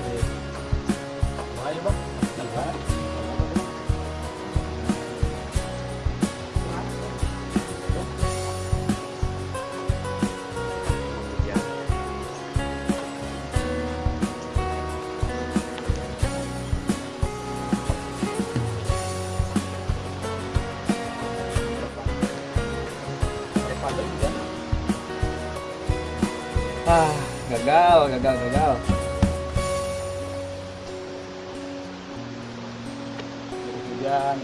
sih. Ah, gagal, gagal, gagal. Hujan.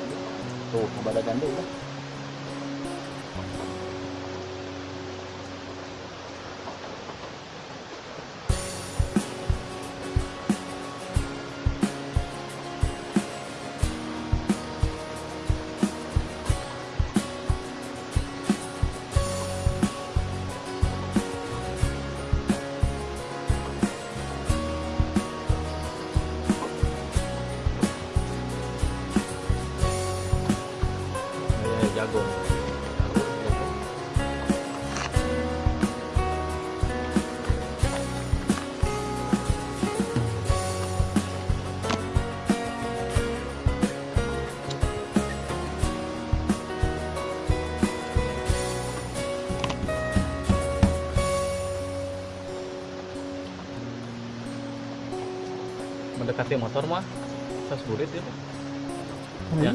Tuh, ada gandul kan. Mendekati motor mah tas burit ya ya